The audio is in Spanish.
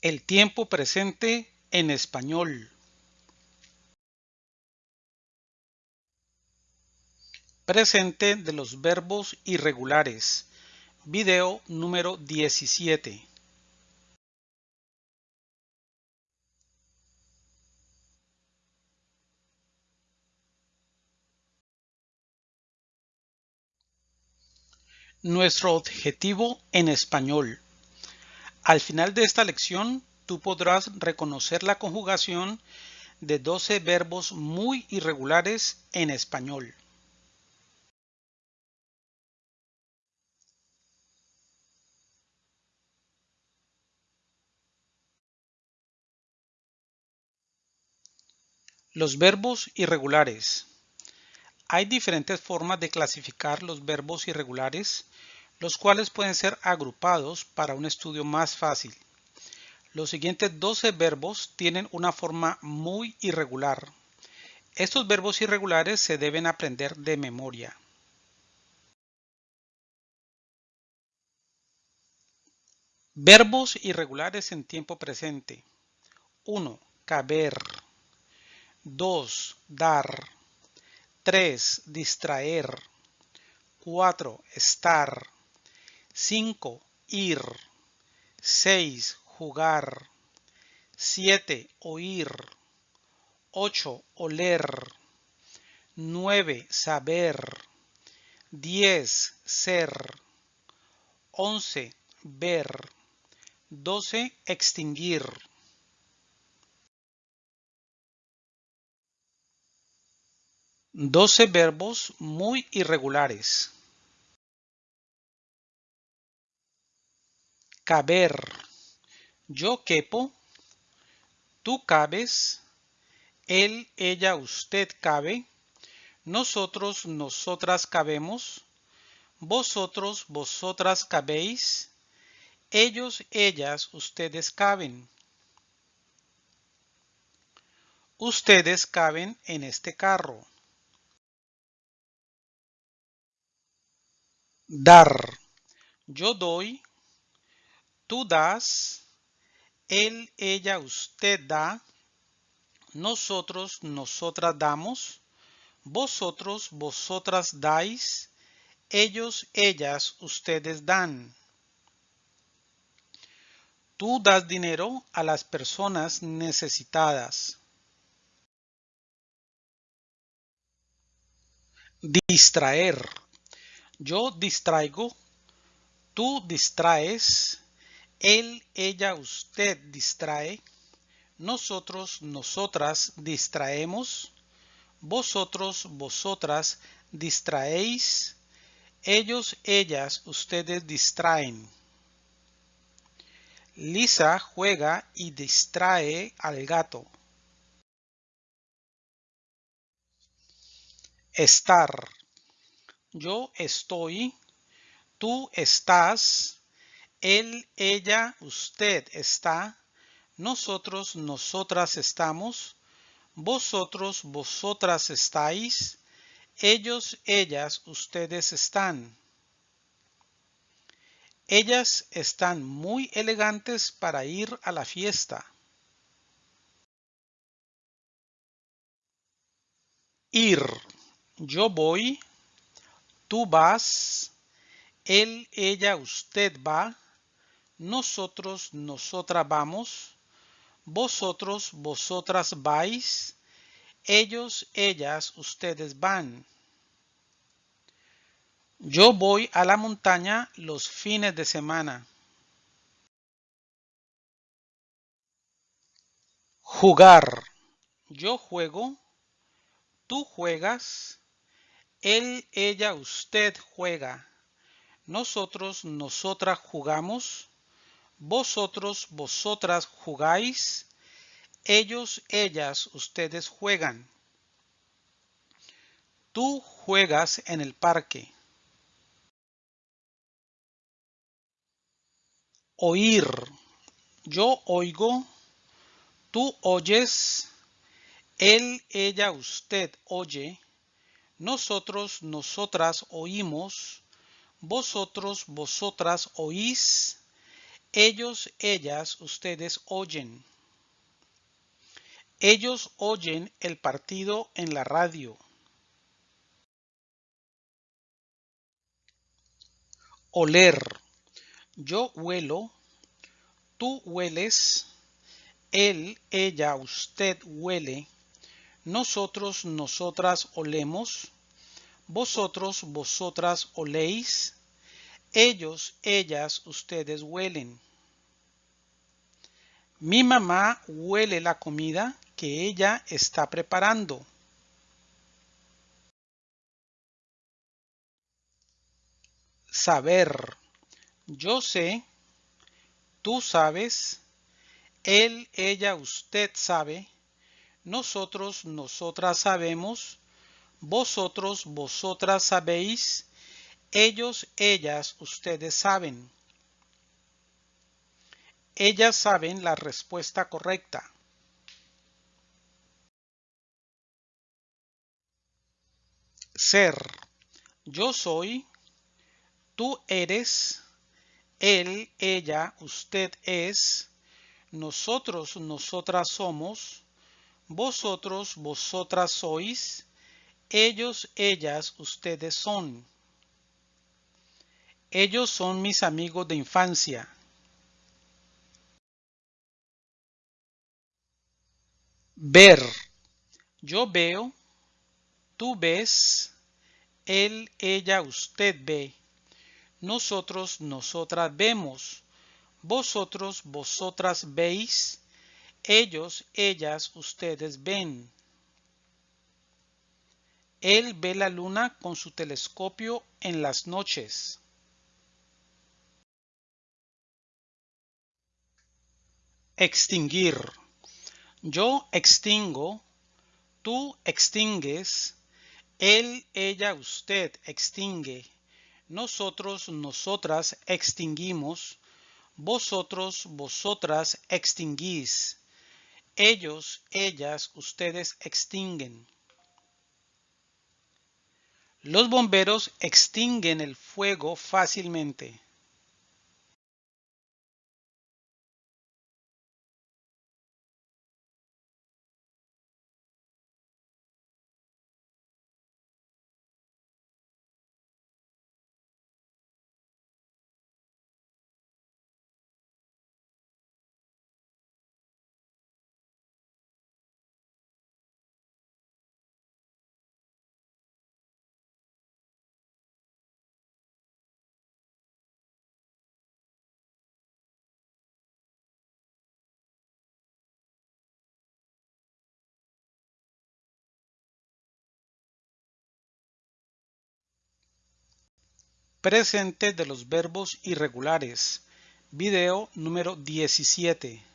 El tiempo presente en español. Presente de los verbos irregulares. Video número 17. Nuestro objetivo en español. Al final de esta lección, tú podrás reconocer la conjugación de 12 verbos muy irregulares en español. Los verbos irregulares. Hay diferentes formas de clasificar los verbos irregulares los cuales pueden ser agrupados para un estudio más fácil. Los siguientes 12 verbos tienen una forma muy irregular. Estos verbos irregulares se deben aprender de memoria. Verbos irregulares en tiempo presente. 1. Caber. 2. Dar. 3. Distraer. 4. Estar. 5. Ir. 6. Jugar. 7. Oír. 8. Oler. 9. Saber. 10. Ser. 11. Ver. 12. Extinguir. Doce verbos muy irregulares. Caber. Yo quepo, tú cabes, él, ella, usted cabe, nosotros, nosotras cabemos, vosotros, vosotras cabéis, ellos, ellas, ustedes caben. Ustedes caben en este carro. Dar. Yo doy, tú das, él, ella, usted da, nosotros, nosotras damos, vosotros, vosotras dais, ellos, ellas, ustedes dan. Tú das dinero a las personas necesitadas. Distraer. Yo distraigo, tú distraes, él, ella, usted distrae. Nosotros, nosotras distraemos. Vosotros, vosotras distraéis. Ellos, ellas, ustedes distraen. Lisa juega y distrae al gato. Estar. Yo estoy. Tú estás él, ella, usted está, nosotros, nosotras estamos, vosotros, vosotras estáis, ellos, ellas, ustedes están. Ellas están muy elegantes para ir a la fiesta. Ir. Yo voy. Tú vas. Él, ella, usted va nosotros, nosotras vamos, vosotros, vosotras vais, ellos, ellas, ustedes van. Yo voy a la montaña los fines de semana. Jugar. Yo juego, tú juegas, él, ella, usted juega. Nosotros, nosotras jugamos, vosotros, vosotras jugáis. Ellos, ellas, ustedes juegan. Tú juegas en el parque. Oír. Yo oigo. Tú oyes. Él, ella, usted oye. Nosotros, nosotras oímos. Vosotros, vosotras oís Ellos, ellas, ustedes oyen. Ellos oyen el partido en la radio. Oler. Yo huelo. Tú hueles. Él, ella, usted huele. Nosotros, nosotras olemos. Vosotros, vosotras oléis. Ellos, ellas, ustedes huelen. Mi mamá huele la comida que ella está preparando. Saber. Yo sé. Tú sabes. Él, ella, usted sabe. Nosotros, nosotras sabemos. Vosotros, vosotras sabéis. Ellos, ellas, ustedes saben. Ellas saben la respuesta correcta. Ser. Yo soy. Tú eres. Él, ella, usted es. Nosotros, nosotras somos. Vosotros, vosotras sois. Ellos, ellas, ustedes son. Ellos son mis amigos de infancia. Ver. Yo veo. Tú ves. Él, ella, usted ve. Nosotros, nosotras vemos. Vosotros, vosotras veis. Ellos, ellas, ustedes ven. Él ve la luna con su telescopio en las noches. Extinguir. Yo extingo, tú extingues, él, ella, usted extingue, nosotros, nosotras extinguimos, vosotros, vosotras extinguís, ellos, ellas, ustedes extinguen. Los bomberos extinguen el fuego fácilmente. Presente de los verbos irregulares. Video número 17.